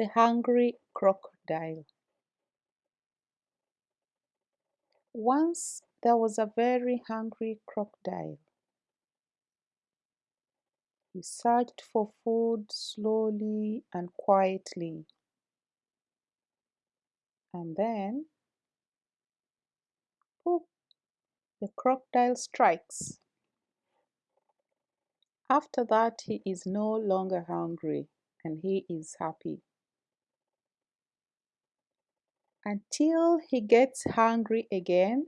The Hungry Crocodile Once there was a very hungry crocodile. He searched for food slowly and quietly. And then, poof, the crocodile strikes. After that, he is no longer hungry and he is happy until he gets hungry again